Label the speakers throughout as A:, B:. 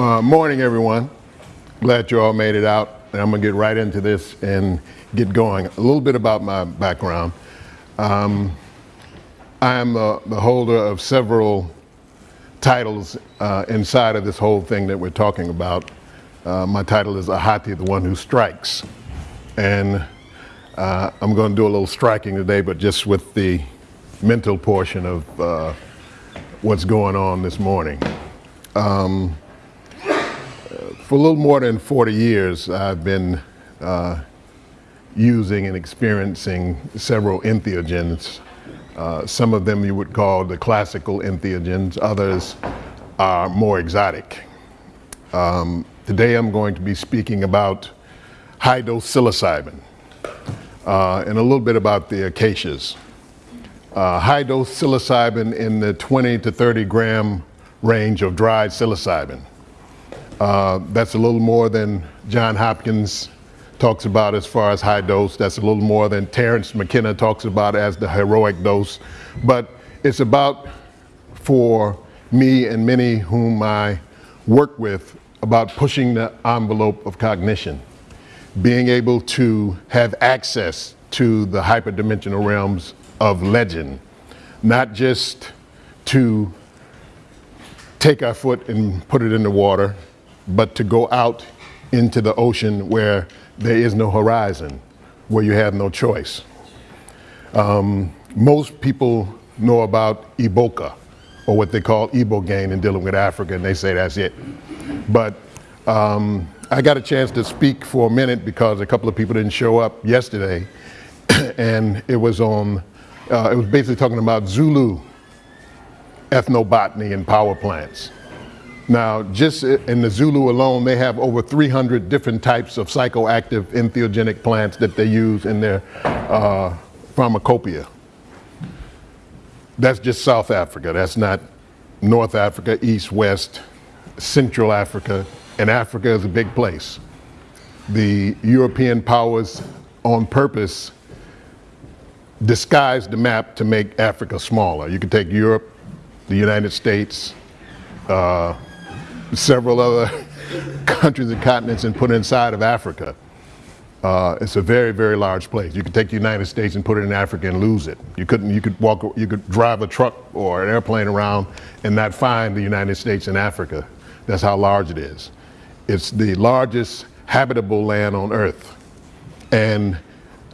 A: Uh, morning, everyone. Glad you all made it out. And I'm going to get right into this and get going. A little bit about my background. Um, I am uh, the holder of several titles uh, inside of this whole thing that we're talking about. Uh, my title is Ahati, the one who strikes. And uh, I'm going to do a little striking today, but just with the mental portion of what's going on this morning. Um, for a little more than 40 years, I've been uh, using and experiencing several entheogens. Uh, some of them you would call the classical entheogens, others are more exotic. Um, today I'm going to be speaking about high dose psilocybin uh, and a little bit about the acacias. Uh, high dose psilocybin in the 20 to 30 gram range of dried psilocybin. Uh, that's a little more than John Hopkins talks about as far as high dose. That's a little more than Terence McKenna talks about as the heroic dose. But it's about, for me and many whom I work with, about pushing the envelope of cognition, being able to have access to the hyperdimensional realms of legend, not just to take our foot and put it in the water, but to go out into the ocean where there is no horizon, where you have no choice. Um, most people know about Iboga, or what they call Ibogaine in dealing with Africa, and they say that's it. But um, I got a chance to speak for a minute because a couple of people didn't show up yesterday, and it was on, uh, it was basically talking about Zulu ethnobotany and power plants. Now, just in the Zulu alone, they have over 300 different types of psychoactive entheogenic plants that they use in their uh, pharmacopoeia. That's just South Africa. That's not North Africa, East, West, Central Africa, and Africa is a big place. The European powers on purpose disguised the map to make Africa smaller. You could take Europe, the United States, uh, several other countries and continents and put inside of Africa. Uh, it's a very, very large place. You could take the United States and put it in Africa and lose it. You couldn't. You could walk. You could drive a truck or an airplane around and not find the United States in Africa. That's how large it is. It's the largest habitable land on Earth. And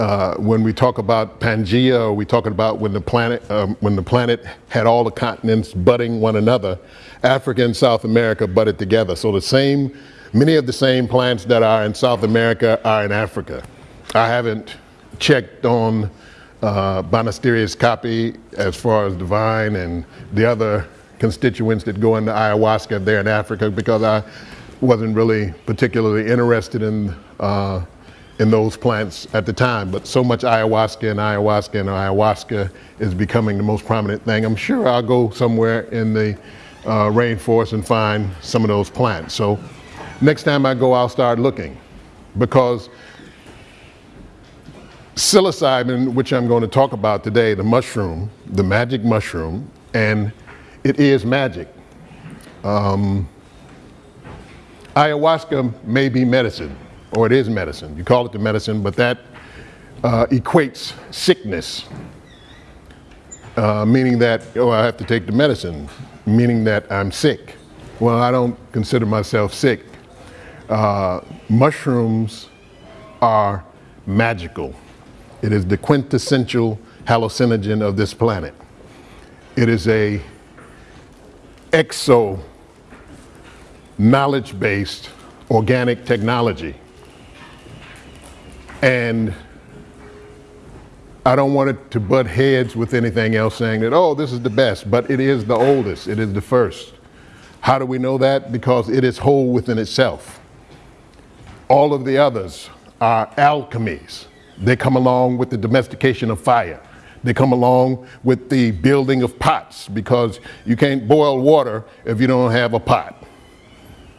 A: uh, when we talk about Pangea, or we talking about when the planet um, when the planet had all the continents butting one another, Africa and South America butted together. So the same, many of the same plants that are in South America are in Africa. I haven't checked on uh, Banisterius caapi as far as divine and the other constituents that go into ayahuasca there in Africa because I wasn't really particularly interested in uh, in those plants at the time. But so much ayahuasca and ayahuasca and ayahuasca is becoming the most prominent thing. I'm sure I'll go somewhere in the uh, rainforest and find some of those plants. So next time I go, I'll start looking because psilocybin, which I'm going to talk about today, the mushroom, the magic mushroom, and it is magic. Um, ayahuasca may be medicine, or it is medicine. You call it the medicine, but that uh, equates sickness, uh, meaning that, oh, I have to take the medicine meaning that I'm sick. Well, I don't consider myself sick. Uh, mushrooms are magical. It is the quintessential hallucinogen of this planet. It is a exo knowledge-based organic technology. And I don't want it to butt heads with anything else saying that, oh, this is the best, but it is the oldest, it is the first. How do we know that? Because it is whole within itself. All of the others are alchemies. They come along with the domestication of fire. They come along with the building of pots because you can't boil water if you don't have a pot.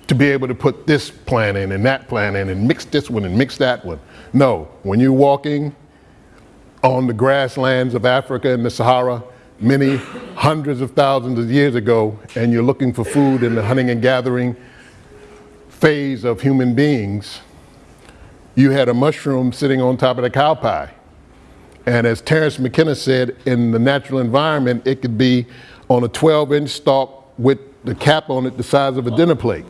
A: To be able to put this plant in and that plant in and mix this one and mix that one. No, when you're walking, on the grasslands of Africa and the Sahara many hundreds of thousands of years ago and you're looking for food in the hunting and gathering phase of human beings, you had a mushroom sitting on top of the cow pie. And as Terence McKenna said, in the natural environment, it could be on a 12 inch stalk with the cap on it the size of a dinner plate.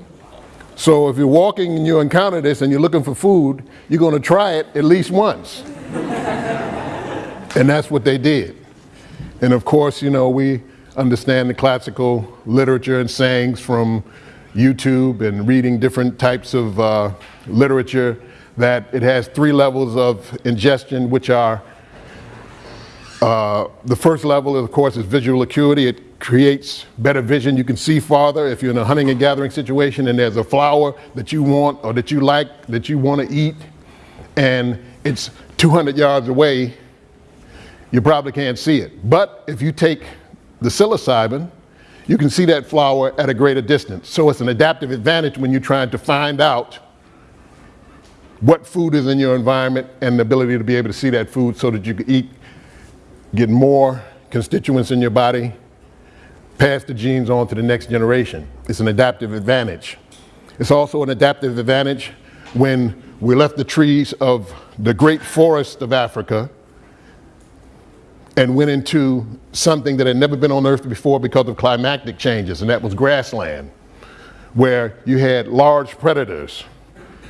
A: So if you're walking and you encounter this and you're looking for food, you're going to try it at least once. And that's what they did. And of course, you know, we understand the classical literature and sayings from YouTube and reading different types of uh, literature that it has three levels of ingestion, which are uh, the first level, of course, is visual acuity. It creates better vision. You can see farther if you're in a hunting and gathering situation and there's a flower that you want or that you like, that you want to eat, and it's 200 yards away, you probably can't see it. But if you take the psilocybin, you can see that flower at a greater distance. So it's an adaptive advantage when you're trying to find out what food is in your environment and the ability to be able to see that food so that you can eat get more constituents in your body, pass the genes on to the next generation. It's an adaptive advantage. It's also an adaptive advantage when we left the trees of the great forest of Africa and went into something that had never been on earth before because of climatic changes, and that was grassland, where you had large predators.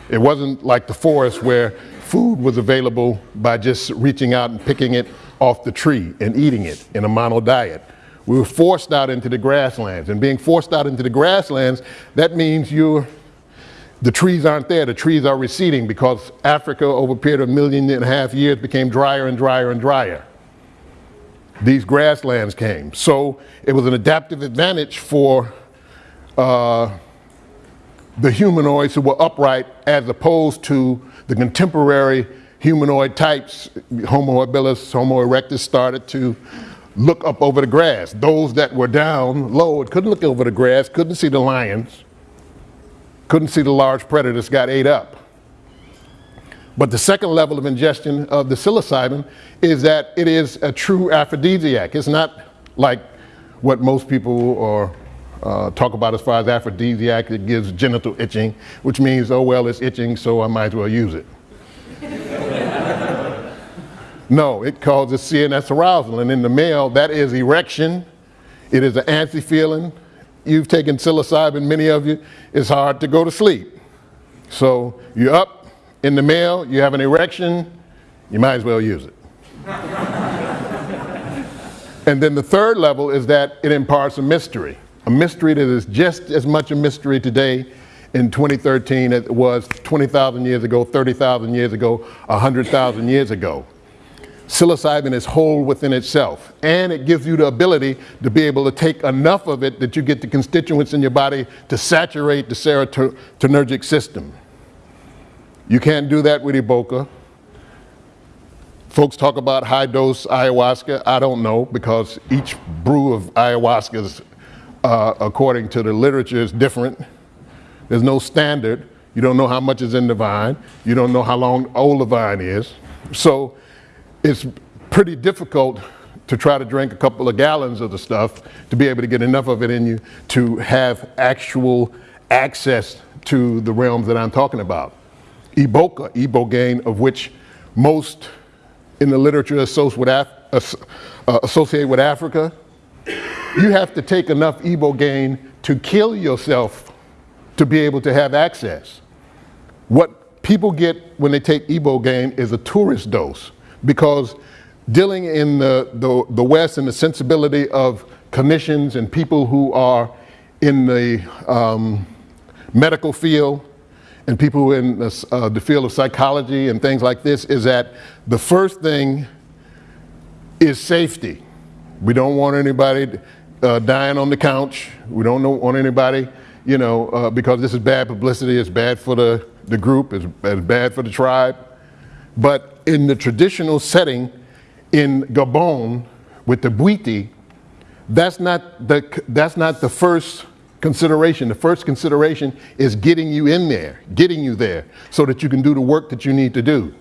A: It wasn't like the forest where food was available by just reaching out and picking it off the tree and eating it in a mono diet. We were forced out into the grasslands, and being forced out into the grasslands, that means you're the trees aren't there, the trees are receding because Africa over a period of a million and a half years became drier and drier and drier. These grasslands came. So it was an adaptive advantage for uh, the humanoids who were upright as opposed to the contemporary humanoid types, Homo habilis, Homo erectus, started to look up over the grass. Those that were down low couldn't look over the grass, couldn't see the lions, couldn't see the large predators, got ate up. But the second level of ingestion of the psilocybin is that it is a true aphrodisiac. It's not like what most people are, uh, talk about as far as aphrodisiac. It gives genital itching, which means, oh, well, it's itching, so I might as well use it. No, it causes CNS arousal. And in the male, that is erection. It is an antsy feeling. You've taken psilocybin, many of you, it's hard to go to sleep. So you're up in the male, you have an erection, you might as well use it. and then the third level is that it imparts a mystery, a mystery that is just as much a mystery today in 2013 as it was 20,000 years ago, 30,000 years ago, 100,000 years ago psilocybin is whole within itself. And it gives you the ability to be able to take enough of it that you get the constituents in your body to saturate the serotonergic system. You can't do that with Iboga. Folks talk about high dose ayahuasca. I don't know because each brew of ayahuasca, uh, according to the literature, is different. There's no standard. You don't know how much is in the vine. You don't know how long old the vine is. So it's pretty difficult to try to drink a couple of gallons of the stuff to be able to get enough of it in you to have actual access to the realms that I'm talking about. Iboga, ibogaine, of which most in the literature associate with, Af uh, associate with Africa, you have to take enough ibogaine to kill yourself to be able to have access. What people get when they take ibogaine is a tourist dose because dealing in the, the, the West and the sensibility of clinicians and people who are in the um, medical field and people in the, uh, the field of psychology and things like this is that the first thing is safety. We don't want anybody uh, dying on the couch. We don't want anybody, you know, uh, because this is bad publicity. It's bad for the, the group. It's, it's bad for the tribe. But in the traditional setting in Gabon with the Bwiti, that's not the, that's not the first consideration. The first consideration is getting you in there, getting you there so that you can do the work that you need to do.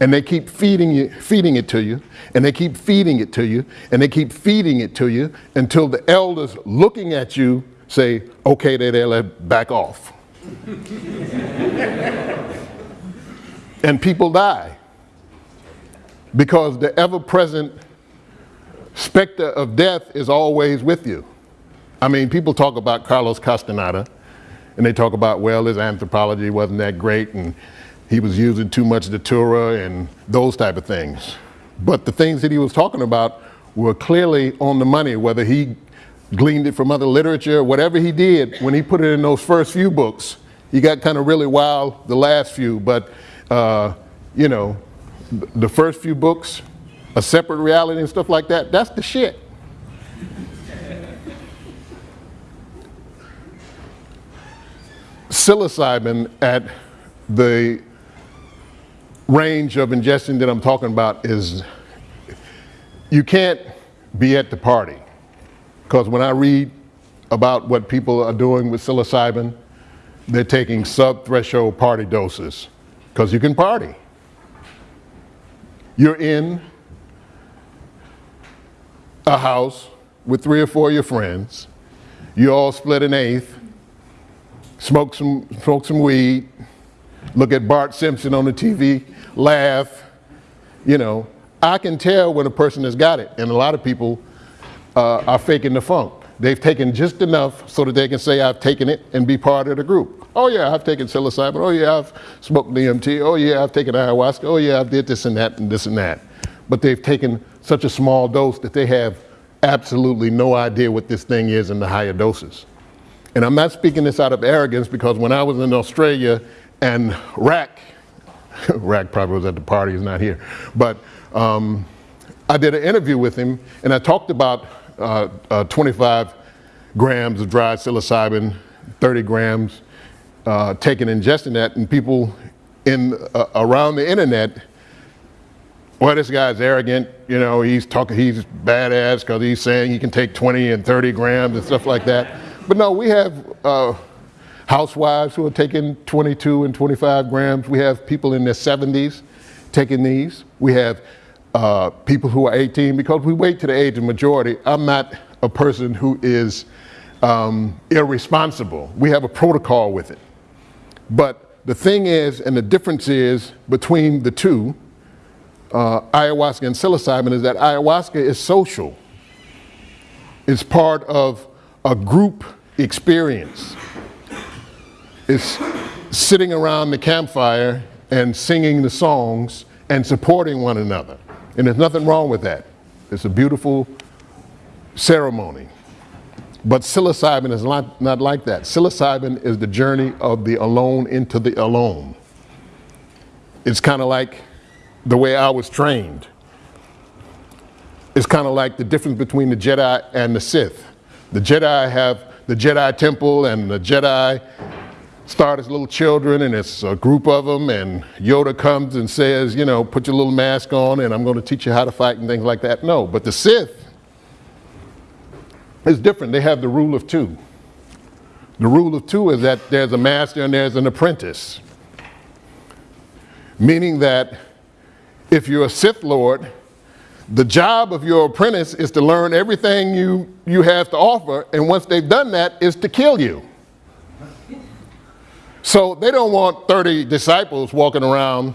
A: And they keep feeding you, feeding it to you, and they keep feeding it to you, and they keep feeding it to you until the elders looking at you say, okay, they're there, let back off. and people die because the ever present specter of death is always with you. I mean, people talk about Carlos Castaneda and they talk about, well, his anthropology wasn't that great and he was using too much datura and those type of things. But the things that he was talking about were clearly on the money, whether he gleaned it from other literature, whatever he did, when he put it in those first few books, he got kind of really wild the last few, but uh, you know, the first few books, a separate reality and stuff like that, that's the shit. Psilocybin at the range of ingestion that I'm talking about is you can't be at the party. Because when I read about what people are doing with psilocybin, they're taking sub-threshold party doses because you can party. You're in a house with three or four of your friends. You all split an eighth, smoke some, smoke some weed, look at Bart Simpson on the TV, laugh. You know, I can tell when a person has got it, and a lot of people uh, are faking the funk. They've taken just enough so that they can say, I've taken it and be part of the group. Oh yeah, I've taken psilocybin. Oh yeah, I've smoked DMT. Oh yeah, I've taken ayahuasca. Oh yeah, I've did this and that and this and that. But they've taken such a small dose that they have absolutely no idea what this thing is in the higher doses. And I'm not speaking this out of arrogance because when I was in Australia and Rack, Rack probably was at the party, he's not here, but um, I did an interview with him and I talked about uh, uh, 25 grams of dried psilocybin, 30 grams, uh, taking ingesting that, and people in uh, around the internet, well, this guy's arrogant, you know, he's talking, he's badass because he's saying he can take 20 and 30 grams and stuff like that. But no, we have uh, housewives who are taking 22 and 25 grams. We have people in their 70s taking these. We have uh, people who are 18 because we wait to the age of majority. I'm not a person who is um, irresponsible. We have a protocol with it. But the thing is, and the difference is between the two, uh, ayahuasca and psilocybin, is that ayahuasca is social. It's part of a group experience. It's sitting around the campfire and singing the songs and supporting one another. And there's nothing wrong with that. It's a beautiful ceremony. But psilocybin is not, not like that. Psilocybin is the journey of the alone into the alone. It's kind of like the way I was trained. It's kind of like the difference between the Jedi and the Sith. The Jedi have the Jedi temple and the Jedi start as little children and it's a group of them and Yoda comes and says, you know, put your little mask on and I'm going to teach you how to fight and things like that. No, but the Sith is different. They have the rule of two. The rule of two is that there's a master and there's an apprentice. Meaning that if you're a Sith Lord, the job of your apprentice is to learn everything you, you have to offer, and once they've done that, is to kill you. So they don't want 30 disciples walking around,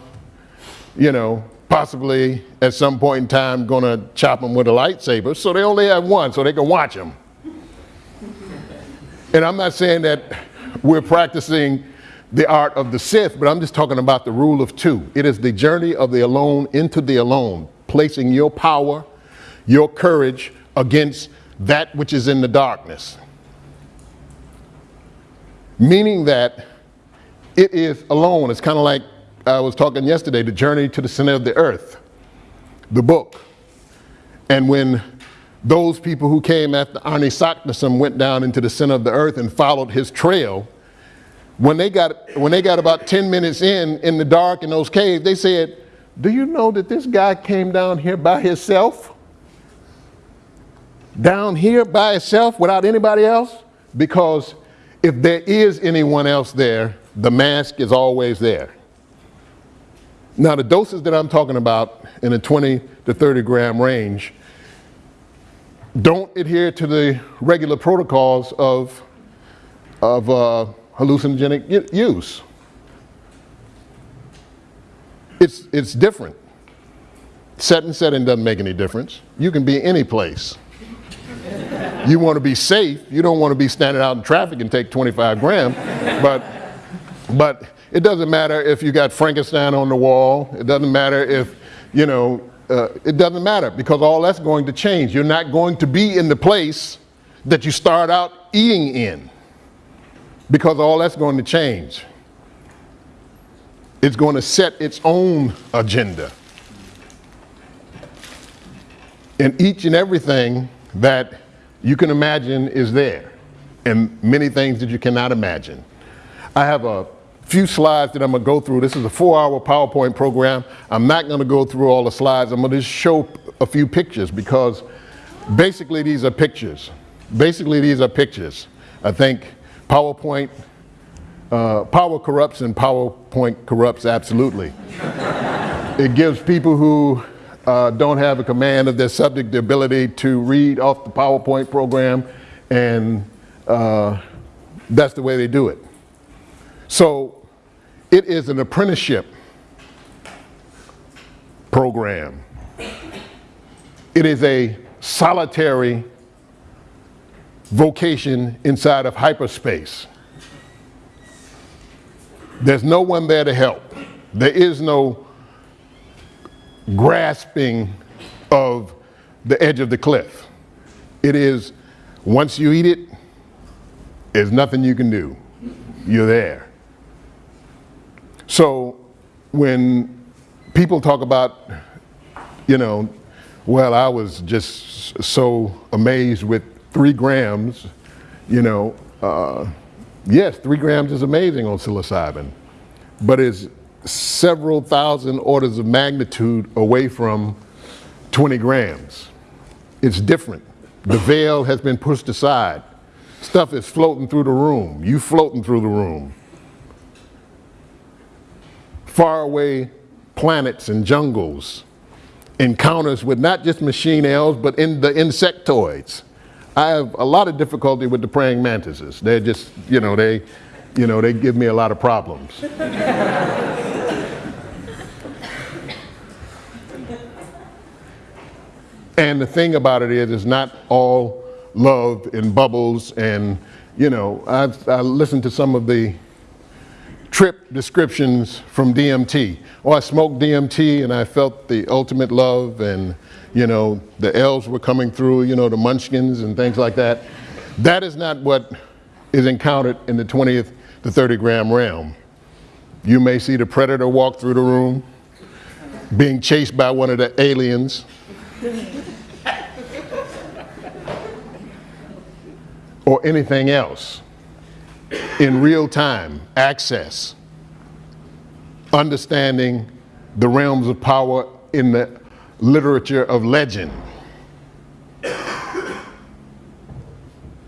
A: you know, possibly at some point in time going to chop them with a lightsaber. So they only have one so they can watch them. and I'm not saying that we're practicing the art of the Sith, but I'm just talking about the rule of two. It is the journey of the alone into the alone, placing your power, your courage against that which is in the darkness. Meaning that it is alone. It's kind of like I was talking yesterday, The Journey to the Center of the Earth, the book. And when those people who came after Arne went down into the center of the earth and followed his trail, when they got, when they got about 10 minutes in, in the dark in those caves, they said, do you know that this guy came down here by himself? Down here by himself without anybody else? Because if there is anyone else there, the mask is always there. Now the doses that I'm talking about in the 20 to 30 gram range don't adhere to the regular protocols of, of uh, hallucinogenic use. It's, it's different. Set and setting doesn't make any difference. You can be any place. you want to be safe. You don't want to be standing out in traffic and take 25 grams. But, but it doesn't matter if you got Frankenstein on the wall. It doesn't matter if, you know, uh, it doesn't matter because all that's going to change. You're not going to be in the place that you start out eating in because all that's going to change. It's going to set its own agenda. And each and everything that you can imagine is there, and many things that you cannot imagine. I have a few slides that I'm going to go through. This is a four hour PowerPoint program. I'm not going to go through all the slides. I'm going to just show a few pictures because basically these are pictures. Basically, these are pictures. I think PowerPoint, uh, power corrupts and PowerPoint corrupts absolutely. it gives people who uh, don't have a command of their subject the ability to read off the PowerPoint program, and uh, that's the way they do it. So it is an apprenticeship program. It is a solitary vocation inside of hyperspace. There's no one there to help. There is no grasping of the edge of the cliff. It is, once you eat it, there's nothing you can do. You're there. So when people talk about, you know, well, I was just so amazed with three grams, you know, uh, yes, three grams is amazing on psilocybin, but it's several thousand orders of magnitude away from 20 grams. It's different. The veil has been pushed aside. Stuff is floating through the room. You floating through the room. Far away planets and jungles. Encounters with not just machine elves, but in the insectoids. I have a lot of difficulty with the praying mantises. They're just, you know, they, you know, they give me a lot of problems. and the thing about it is, it's not all love and bubbles and, you know, I've, I listened to some of the trip descriptions from DMT. Oh, I smoked DMT and I felt the ultimate love and you know, the elves were coming through, you know, the munchkins and things like that. That is not what is encountered in the 20th to 30 gram realm. You may see the predator walk through the room, being chased by one of the aliens. or anything else in real time, access, understanding the realms of power in the literature of legend.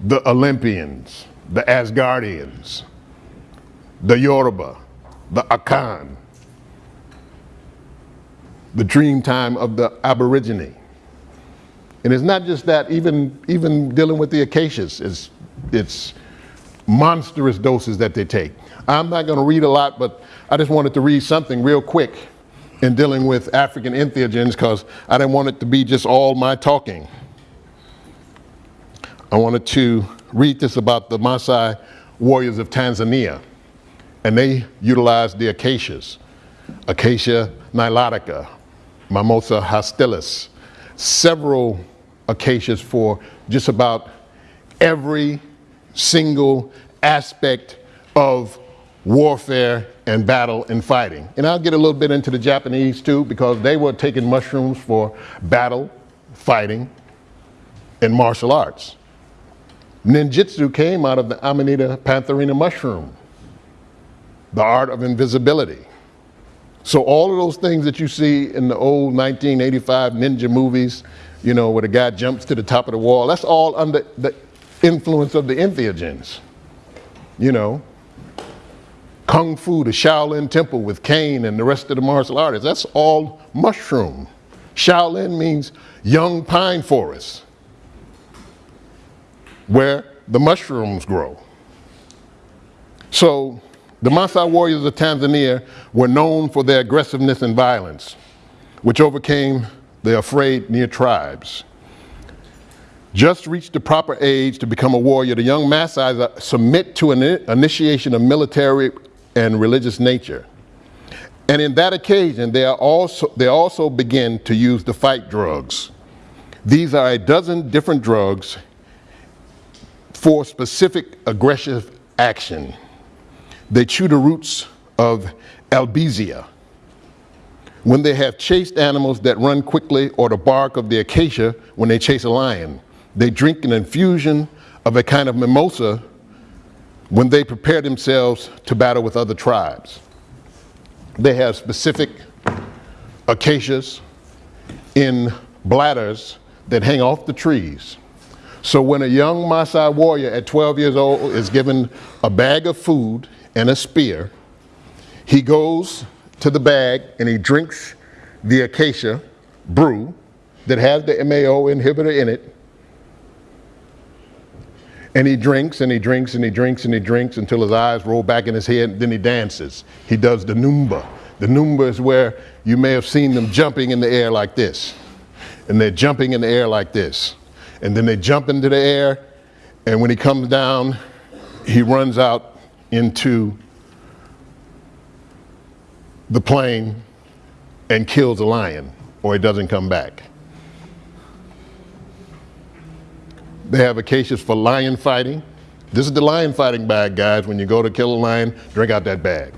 A: The Olympians, the Asgardians, the Yoruba, the Akan, the dream time of the Aborigine. And it's not just that, even, even dealing with the acacias, it's, it's monstrous doses that they take. I'm not going to read a lot, but I just wanted to read something real quick in dealing with African entheogens because I didn't want it to be just all my talking. I wanted to read this about the Maasai warriors of Tanzania, and they utilized the acacias, Acacia nilotica, Mimosa hostilis, several acacias for just about every single aspect of warfare and battle and fighting. And I'll get a little bit into the Japanese too, because they were taking mushrooms for battle, fighting, and martial arts. Ninjutsu came out of the Amanita pantherina mushroom, the art of invisibility. So all of those things that you see in the old 1985 ninja movies, you know, where the guy jumps to the top of the wall, that's all under the influence of the entheogens. You know, Kung Fu, the Shaolin Temple with Caine and the rest of the martial artists. That's all mushroom. Shaolin means young pine forest, where the mushrooms grow. So the Maasai warriors of Tanzania were known for their aggressiveness and violence, which overcame the afraid near tribes. Just reached the proper age to become a warrior, the young Maasai submit to an initiation of military and religious nature. And in that occasion, they, also, they also begin to use the fight drugs. These are a dozen different drugs for specific aggressive action. They chew the roots of albizia. When they have chased animals that run quickly or the bark of the acacia when they chase a lion. They drink an infusion of a kind of mimosa when they prepare themselves to battle with other tribes. They have specific acacias in bladders that hang off the trees. So when a young Maasai warrior at 12 years old is given a bag of food and a spear, he goes to the bag and he drinks the acacia brew that has the MAO inhibitor in it. And he drinks and he drinks and he drinks and he drinks until his eyes roll back in his head. And then he dances. He does the Numba. The Numba is where you may have seen them jumping in the air like this. And they're jumping in the air like this. And then they jump into the air. And when he comes down, he runs out into the plain and kills a lion or he doesn't come back. They have acacias for lion fighting. This is the lion fighting bag, guys. When you go to kill a lion, drink out that bag.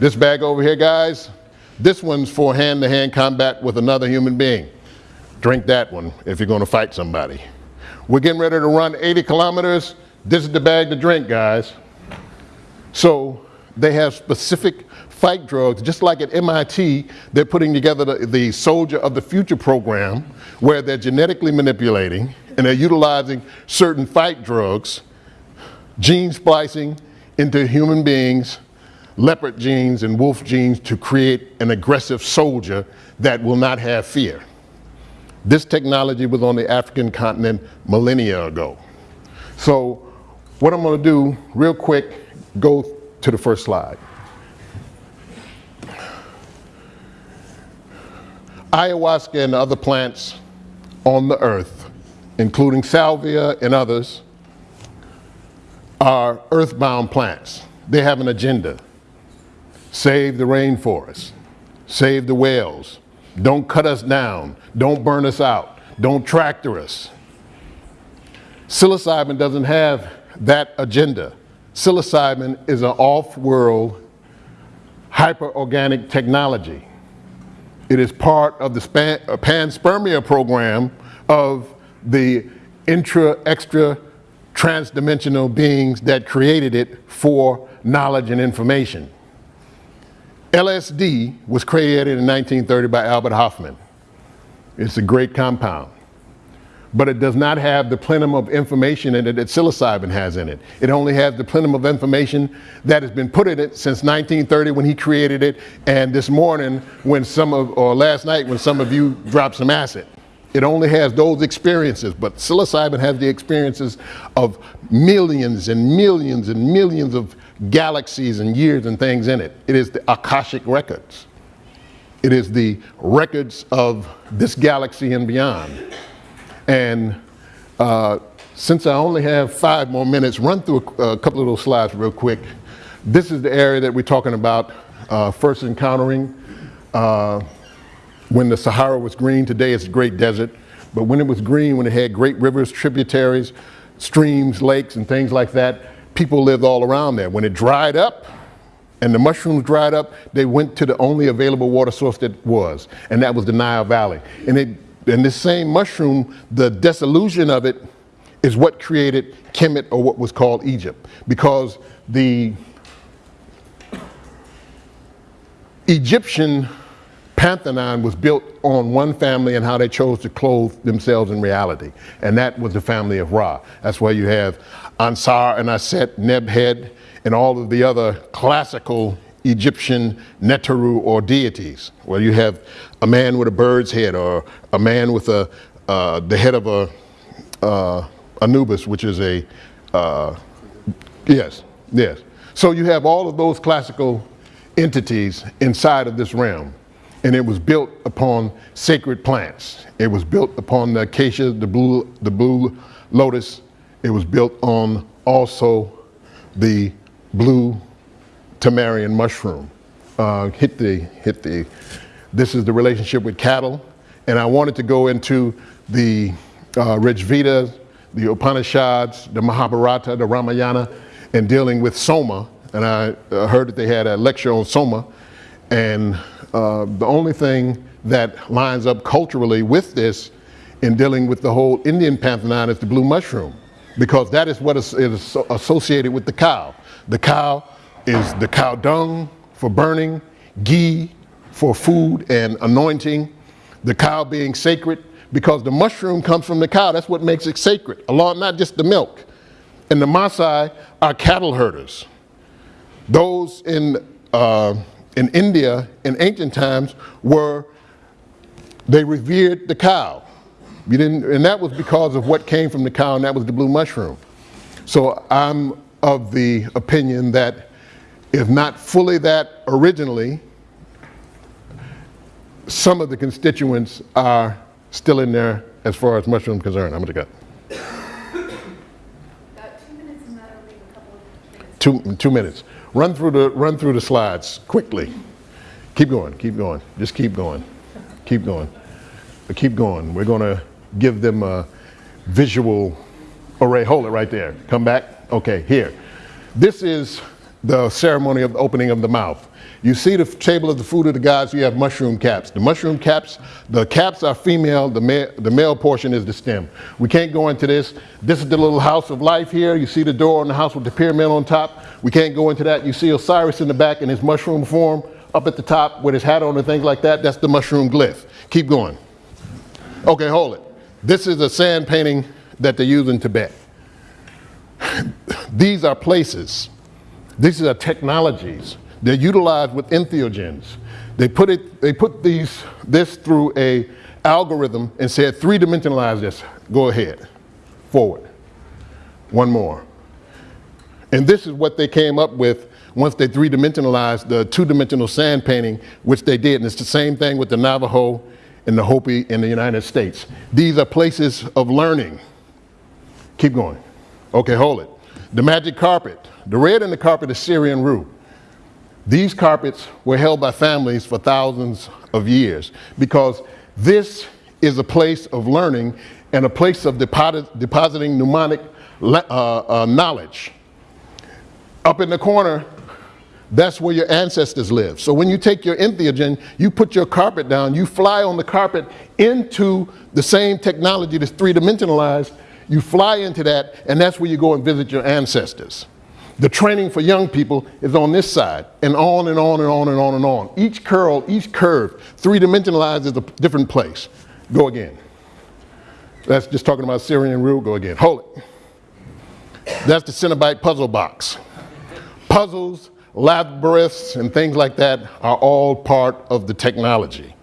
A: This bag over here, guys, this one's for hand-to-hand -hand combat with another human being. Drink that one if you're gonna fight somebody. We're getting ready to run 80 kilometers. This is the bag to drink, guys. So they have specific fight drugs, just like at MIT, they're putting together the, the Soldier of the Future program, where they're genetically manipulating and they're utilizing certain fight drugs, gene splicing into human beings, leopard genes and wolf genes to create an aggressive soldier that will not have fear. This technology was on the African continent millennia ago. So what I'm gonna do real quick, go to the first slide. Ayahuasca and other plants on the earth, including salvia and others, are earthbound plants. They have an agenda. Save the rainforest, save the whales, don't cut us down, don't burn us out, don't tractor us. Psilocybin doesn't have that agenda. Psilocybin is an off-world hyperorganic technology. It is part of the uh, pan-spermia program of the intra, extra, transdimensional beings that created it for knowledge and information. LSD was created in 1930 by Albert Hofmann. It's a great compound, but it does not have the plenum of information in it that psilocybin has in it. It only has the plenum of information that has been put in it since 1930 when he created it, and this morning when some of, or last night when some of you dropped some acid. It only has those experiences, but psilocybin has the experiences of millions and millions and millions of galaxies and years and things in it. It is the Akashic records. It is the records of this galaxy and beyond. And uh, since I only have five more minutes, run through a, a, couple of those slides real quick. This is the area that we're talking about uh, first encountering. Uh, when the Sahara was green, today it's a great desert. But when it was green, when it had great rivers, tributaries, streams, lakes, and things like that, people lived all around there. When it dried up, and the mushrooms dried up, they went to the only available water source that was, and that was the Nile Valley. And, it, and this same mushroom, the dissolution of it is what created Kemet or what was called Egypt. Because the Egyptian Pantheon was built on one family and how they chose to clothe themselves in reality. And that was the family of Ra. That's why you have Ansar and Aset, Nebhed, and all of the other classical Egyptian Neteru or deities, where you have a man with a bird's head or a man with a, uh, the head of a uh, Anubis, which is a, uh, yes, yes. So you have all of those classical entities inside of this realm. And it was built upon sacred plants. It was built upon the acacia, the blue, the blue lotus. It was built on also the blue tamarian mushroom. Uh, hit the, hit the, this is the relationship with cattle. And I wanted to go into the uh, Rig the Upanishads, the Mahabharata, the Ramayana, and dealing with Soma. And I uh, heard that they had a lecture on Soma. And uh, the only thing that lines up culturally with this in dealing with the whole Indian pantheon is the blue mushroom, because that is what is, is associated with the cow. The cow is the cow dung for burning, ghee for food and anointing, the cow being sacred, because the mushroom comes from the cow. That's what makes it sacred, along not just the milk. And the Maasai are cattle herders. Those in, uh, in India in ancient times were, they revered the cow. You didn't, and that was because of what came from the cow, and that was the blue mushroom. So I'm of the opinion that if not fully that originally, some of the constituents are still in there as far as mushroom concerned. I'm gonna go. Two, two minutes. Run through the run through the slides quickly. Keep going. Keep going. Just keep going. Keep going. Keep going. We're gonna give them a visual array. Hold it right there. Come back. Okay. Here. This is the ceremony of the opening of the mouth. You see the table of the food of the gods, you have mushroom caps. The mushroom caps, the caps are female, the, ma the male portion is the stem. We can't go into this. This is the little house of life here. You see the door on the house with the pyramid on top. We can't go into that. You see Osiris in the back in his mushroom form up at the top with his hat on and things like that. That's the mushroom glyph. Keep going. Okay, hold it. This is a sand painting that they use in Tibet. These are places. These are technologies they're utilized with entheogens. They put, it, they put these, this through a algorithm and said three-dimensionalize this. Go ahead, forward. One more. And this is what they came up with once they three-dimensionalized the two-dimensional sand painting, which they did. And it's the same thing with the Navajo and the Hopi in the United States. These are places of learning. Keep going. Okay, hold it. The magic carpet. The red in the carpet is Syrian rue. These carpets were held by families for thousands of years because this is a place of learning and a place of deposit, depositing mnemonic uh, uh, knowledge. Up in the corner, that's where your ancestors live. So when you take your entheogen, you put your carpet down, you fly on the carpet into the same technology that's three-dimensionalized, you fly into that, and that's where you go and visit your ancestors. The training for young people is on this side, and on and on and on and on and on. Each curl, each curve, three-dimensionalized is a different place. Go again. That's just talking about Syrian rue. Go again. Hold it. That's the Cenobite puzzle box. Puzzles, labyrinths, and things like that are all part of the technology.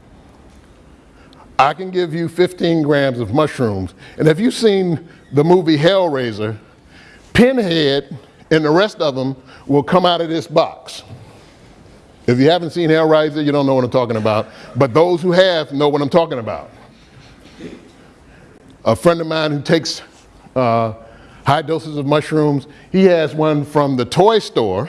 A: I can give you 15 grams of mushrooms, and if you've seen the movie Hellraiser, Pinhead and the rest of them will come out of this box. If you haven't seen Hellraiser, you don't know what I'm talking about. But those who have know what I'm talking about. A friend of mine who takes uh, high doses of mushrooms, he has one from the toy store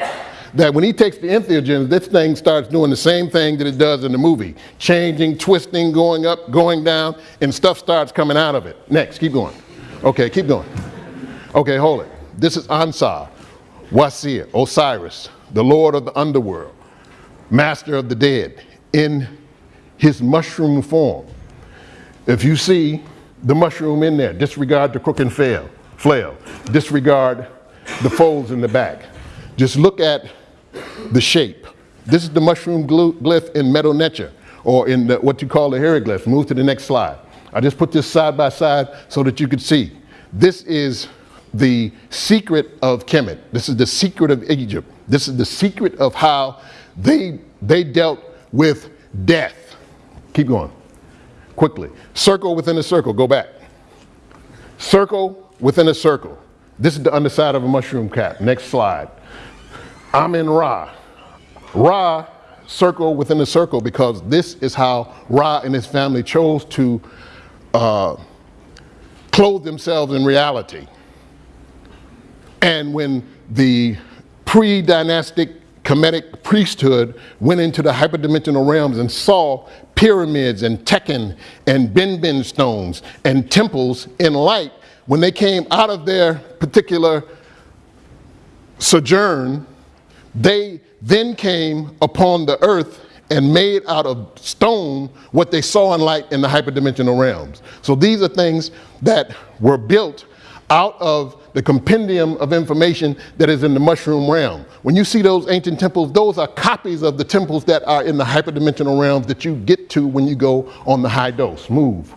A: that when he takes the entheogens, this thing starts doing the same thing that it does in the movie. Changing, twisting, going up, going down, and stuff starts coming out of it. Next, keep going. Okay, keep going. Okay, hold it. This is Ansar. Wasir, Osiris, the lord of the underworld, master of the dead, in his mushroom form. If you see the mushroom in there, disregard the crook and flail, flail, disregard the folds in the back. Just look at the shape. This is the mushroom glyph in Medu Neter, or in the, what you call the hieroglyph. Move to the next slide. I just put this side by side so that you could see. This is the secret of Kemet. This is the secret of Egypt. This is the secret of how they, they dealt with death. Keep going, quickly. Circle within a circle, go back. Circle within a circle. This is the underside of a mushroom cap. Next slide. Amen Ra. Ra, circle within a circle, because this is how Ra and his family chose to uh, clothe themselves in reality. And when the pre dynastic Kemetic priesthood went into the hyperdimensional realms and saw pyramids and tekhen and Benben stones and temples in light, when they came out of their particular sojourn, they then came upon the earth and made out of stone what they saw in light in the hyperdimensional realms. So these are things that were built out of the compendium of information that is in the mushroom realm. When you see those ancient temples, those are copies of the temples that are in the hyperdimensional realms that you get to when you go on the high dose. Move.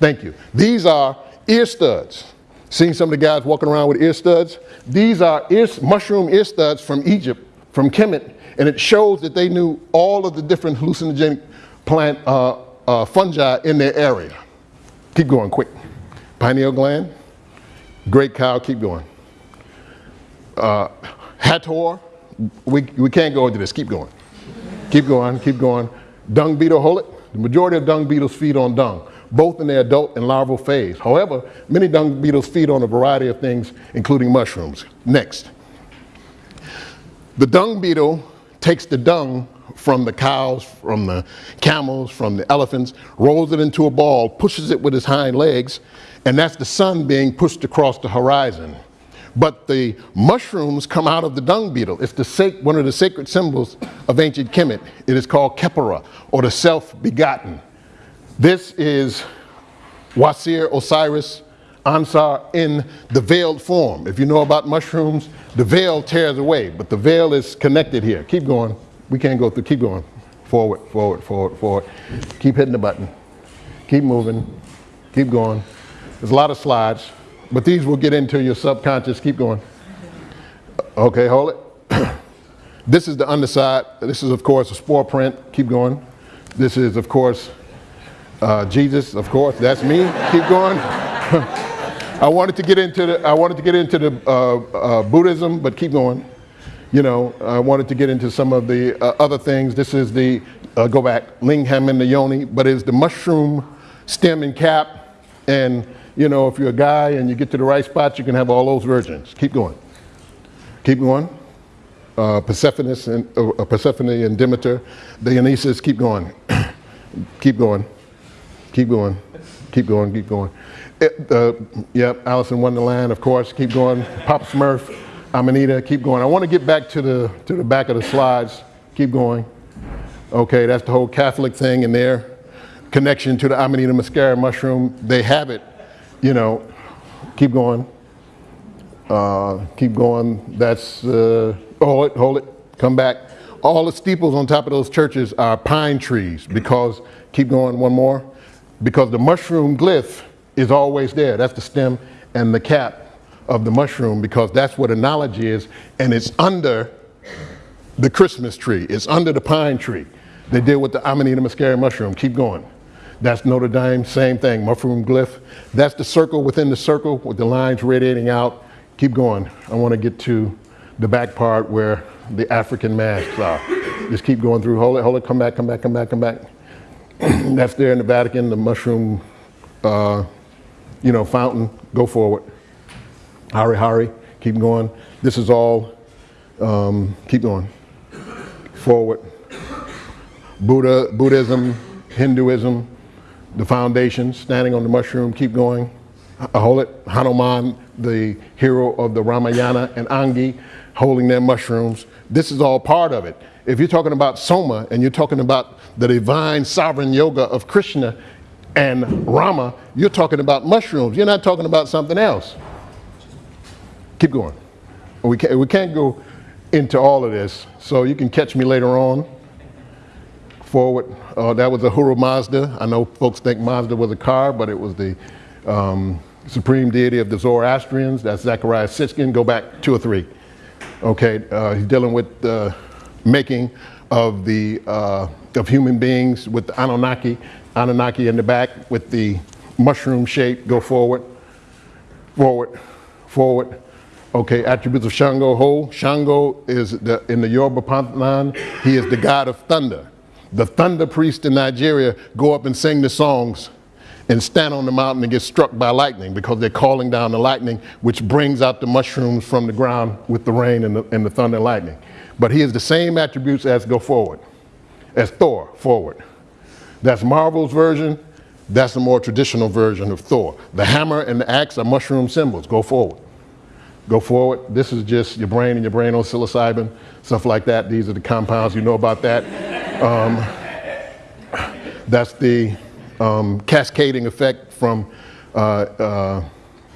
A: Thank you. These are ear studs. Seeing some of the guys walking around with ear studs? These are ear, mushroom ear studs from Egypt, from Kemet, and it shows that they knew all of the different hallucinogenic plant uh, uh, fungi in their area. Keep going quick. Pineal gland. Great cow, keep going. Uh, Hathor, we, we can't go into this, keep going. Keep going, keep going. Dung beetle, hold it. The majority of dung beetles feed on dung, both in their adult and larval phase. However, many dung beetles feed on a variety of things, including mushrooms. Next. The dung beetle takes the dung from the cows, from the camels, from the elephants, rolls it into a ball, pushes it with his hind legs, and that's the sun being pushed across the horizon. But the mushrooms come out of the dung beetle. It's the one of the sacred symbols of ancient Kemet. It is called Khepera, or the self-begotten. This is Wasir Osiris Ausar in the veiled form. If you know about mushrooms, the veil tears away, but the veil is connected here. Keep going. We can't go through. Keep going. Forward, forward, forward, forward. Keep hitting the button. Keep moving. Keep going. There's a lot of slides, but these will get into your subconscious. Keep going. Okay, hold it. this is the underside. This is, of course, a spore print. Keep going. This is, of course, uh, Jesus. Of course, that's me. Keep going. I wanted to get into the, I wanted to get into the uh, uh, Buddhism, but keep going. You know, I wanted to get into some of the uh, other things. This is the, uh, go back, Lingham and the Yoni, but it's the mushroom stem and cap and you know, if you're a guy and you get to the right spot, you can have all those virgins. Keep going. Keep going. Uh, Persephone and uh, Persephone and Demeter, Dionysus. Keep going. keep going. Keep going. Keep going. Keep going. It, uh, yep, Alice in Wonderland, of course. Keep going. Pop Smurf, Amanita. Keep going. I want to get back to the to the back of the slides. Keep going. Okay, that's the whole Catholic thing in there. Connection to the Amanita muscaria mushroom. They have it you know, keep going. Uh, keep going. That's, uh, hold it, hold it, come back. All the steeples on top of those churches are pine trees because, keep going one more, because the mushroom glyph is always there. That's the stem and the cap of the mushroom because that's what a knowledge is and it's under the Christmas tree. It's under the pine tree. They deal with the Amanita muscaria mushroom. Keep going. That's Notre Dame, same thing, mushroom glyph. That's the circle within the circle with the lines radiating out. Keep going. I want to get to the back part where the African masks are. Just keep going through. Hold it, hold it, come back, come back, come back, come back. That's there in the Vatican, the mushroom, uh, you know, fountain. Go forward. Hari Hari, keep going. This is all, um, keep going. Forward. Buddha, Buddhism, Hinduism, the foundation, standing on the mushroom, keep going. Hold it. Hanuman, the hero of the Ramayana, and Angi holding their mushrooms. This is all part of it. If you're talking about Soma and you're talking about the divine sovereign yoga of Krishna and Rama, you're talking about mushrooms. You're not talking about something else. Keep going. We can't, we can't go into all of this, so you can catch me later on forward. Uh, that was Ahura Mazda. I know folks think Mazda was a car, but it was the um, supreme deity of the Zoroastrians. That's Zecharia Sitchin. Go back two or three. Okay, uh, he's dealing with the making of the uh, of human beings with the Anunnaki. Anunnaki in the back with the mushroom shape. Go forward, forward, forward. Okay, attributes of Shango Ho. Shango is the, in the Yoruba pantheon, he is the god of thunder. The thunder priests in Nigeria go up and sing the songs and stand on the mountain and get struck by lightning because they're calling down the lightning, which brings out the mushrooms from the ground with the rain and the, and the thunder and lightning. But he has the same attributes as go forward, as Thor, forward. That's Marvel's version. That's a more traditional version of Thor. The hammer and the axe are mushroom symbols. Go forward. Go forward. This is just your brain and your brain on psilocybin, stuff like that. These are the compounds. You know about that. Um, that's the um, cascading effect from, uh, uh,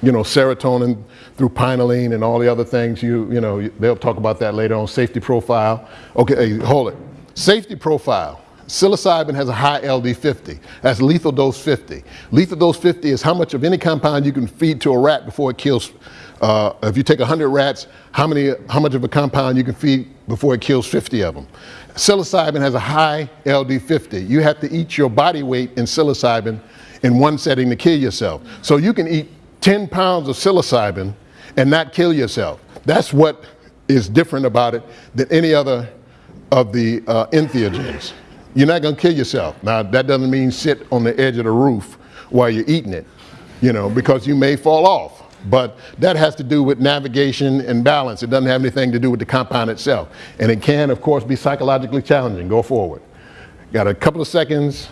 A: you know, serotonin through pinealine and all the other things. You, you know, they'll talk about that later on. Safety profile. Okay, hold it. Safety profile. Psilocybin has a high LD50. That's lethal dose 50. Lethal dose 50 is how much of any compound you can feed to a rat before it kills. Uh, if you take 100 rats, how, many, how much of a compound you can feed before it kills 50 of them. Psilocybin has a high LD50. You have to eat your body weight in psilocybin in one setting to kill yourself. So you can eat 10 pounds of psilocybin and not kill yourself. That's what is different about it than any other of the uh, entheogens. You're not going to kill yourself. Now, that doesn't mean sit on the edge of the roof while you're eating it, you know, because you may fall off. But that has to do with navigation and balance. It doesn't have anything to do with the compound itself. And it can, of course, be psychologically challenging. Go forward. Got a couple of seconds.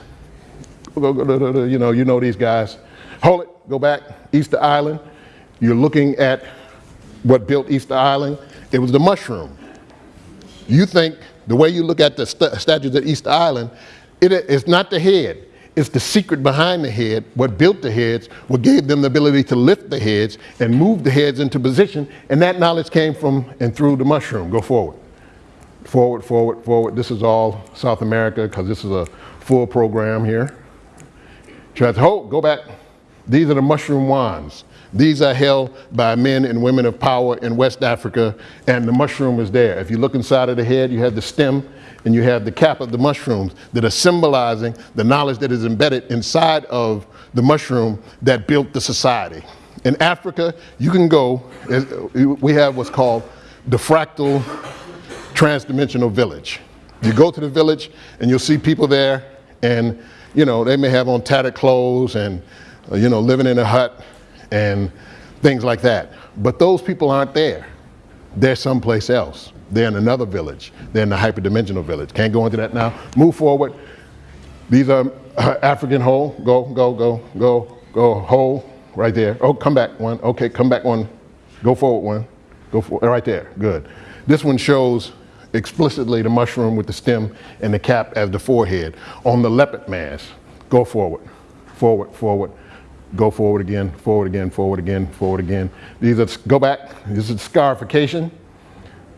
A: You know, you know these guys. Hold it. Go back. Easter Island. You're looking at what built Easter Island. It was the mushroom. You think the way you look at the st statues at Easter Island, it is not the head. It's the secret behind the head, what built the heads, what gave them the ability to lift the heads and move the heads into position. And that knowledge came from and through the mushroom. Go forward. Forward, forward, forward. This is all South America because this is a full program here. Try to hold, go back. These are the mushroom wands. These are held by men and women of power in West Africa, and the mushroom is there. If you look inside of the head, you have the stem and you have the cap of the mushrooms that are symbolizing the knowledge that is embedded inside of the mushroom that built the society. In Africa, you can go, we have what's called the fractal transdimensional village. You go to the village and you'll see people there and, you know, they may have on tattered clothes and, uh, you know, living in a hut and things like that. But those people aren't there. They're someplace else. They're in another village. They're in the hyperdimensional village. Can't go into that now. Move forward. These are uh, African hole. Go, go, go, go, go, hole. Right there. Oh, come back one. Okay, come back one. Go forward one. Go for right there. Good. This one shows explicitly the mushroom with the stem and the cap as the forehead. On the leopard mask, go forward, forward, forward, go forward again, forward again, forward again, forward again. These are, go back, this is scarification.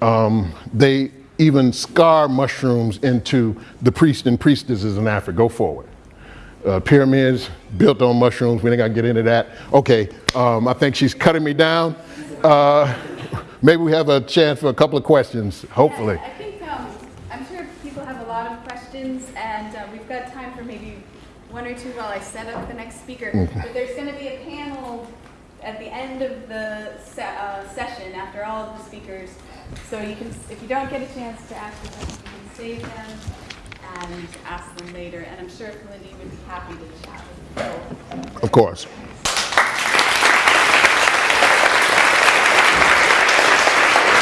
A: Um, they even scar mushrooms into the priests and priestesses in Africa. Go forward. Uh, pyramids built on mushrooms. We ain't got to get into that. Okay, um, I think she's cutting me down. Uh, maybe we have a chance for a couple of questions, hopefully.
B: Yeah, I think, um, I'm sure people have a lot of questions, and uh, we've got time for maybe one or two while I set up the next speaker. -hmm. But there's going to be a panel at the end of the se uh, session after all of the speakers. So you can, if you don't get a chance to ask questions, you can save them and ask them later. And I'm sure Lindy would be happy to chat with you.
A: Of course.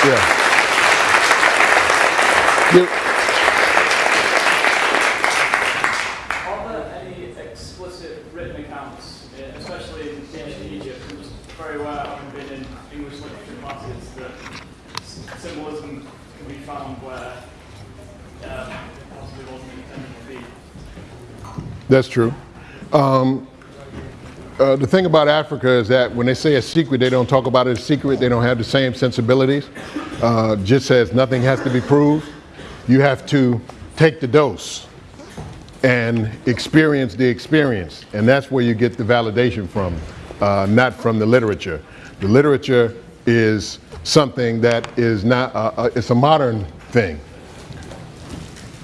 A: Yeah. You, That's true. Um, uh, the thing about Africa is that when they say a secret, they don't talk about it as secret. They don't have the same sensibilities. Uh, just says nothing has to be proved. You have to take the dose and experience the experience. And that's where you get the validation from, uh, not from the literature. The literature is something that is not, uh, uh, it's a modern thing.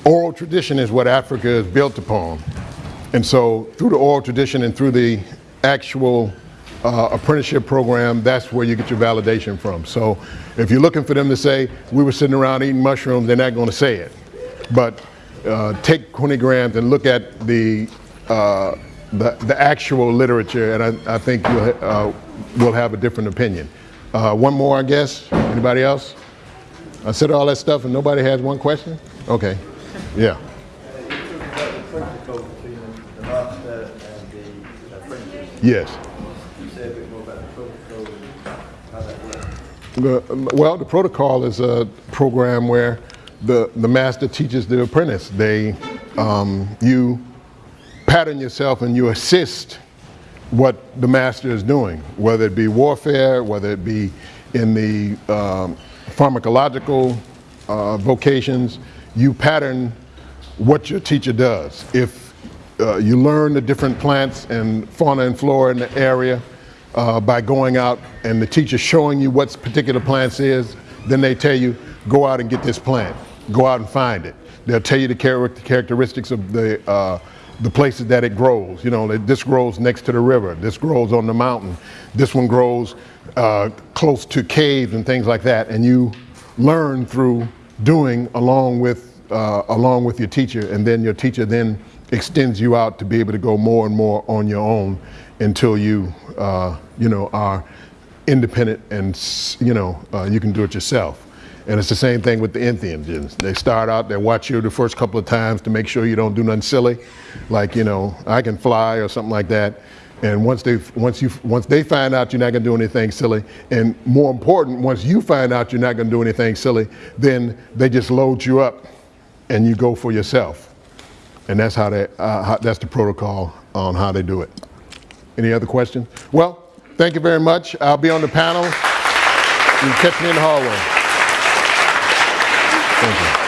A: Oral tradition is what Africa is built upon. And so through the oral tradition and through the actual uh, apprenticeship program, that's where you get your validation from. So if you're looking for them to say, we were sitting around eating mushrooms, they're not going to say it. But uh, take 20 grams and look at the, uh, the, the actual literature, and I, I think you'll, uh, will have a different opinion. Uh, one more, I guess. Anybody else? I said all that stuff and nobody has one question? Okay. Yeah.
C: protocol between the master and the apprentice.
A: Yes.
C: The-
A: Well, the protocol is a program where the, the master teaches the apprentice. They, um, you pattern yourself and you assist what the master is doing, whether it be warfare, whether it be in the um, pharmacological uh, vocations, you pattern what your teacher does. If uh, you learn the different plants and fauna and flora in the area uh, by going out and the teacher showing you what particular plants is, then they tell you, go out and get this plant. Go out and find it. They'll tell you the char- characteristics of the, uh, the places that it grows. You know, that this grows next to the river. This grows on the mountain. This one grows uh, close to caves and things like that. And you learn through doing along with uh, along with your teacher, and then your teacher then extends you out to be able to go more and more on your own until you uh, you know are independent and you know uh, you can do it yourself. And it's the same thing with the Indians. They start out, they watch you the first couple of times to make sure you don't do nothing silly, like you know I can fly or something like that. And once they once you once they find out you're not going to do anything silly, and more important, once you find out you're not going to do anything silly, then they just load you up, and you go for yourself. And that's how they, uh, how, that's the protocol on how they do it. Any other questions? Well, thank you very much. I'll be on the panel. You catch me in the hallway. Thank you.